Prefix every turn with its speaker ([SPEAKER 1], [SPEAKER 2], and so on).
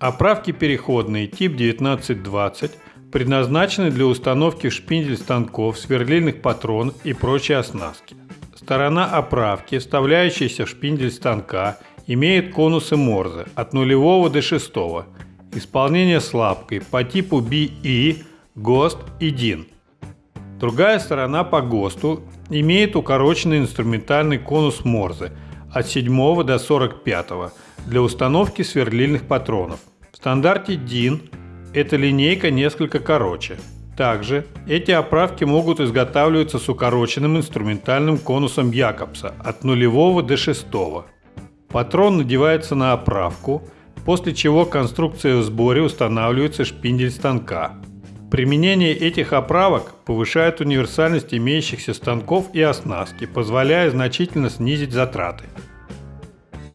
[SPEAKER 1] Оправки переходные тип 1920 предназначены для установки в шпиндель станков, сверлильных патронов и прочей оснастки. Сторона оправки, вставляющаяся в шпиндель станка, имеет конусы Морзе от нулевого до шестого. Исполнение с лапкой по типу BE, ГОСТ и DIN. Другая сторона по ГОСТу имеет укороченный инструментальный конус Морзе от 7 до 45 для установки сверлильных патронов. В стандарте DIN эта линейка несколько короче. Также эти оправки могут изготавливаться с укороченным инструментальным конусом Якобса от нулевого до шестого. Патрон надевается на оправку, после чего конструкция в сборе устанавливается шпиндель станка. Применение этих оправок повышает универсальность имеющихся станков и оснастки, позволяя значительно снизить затраты.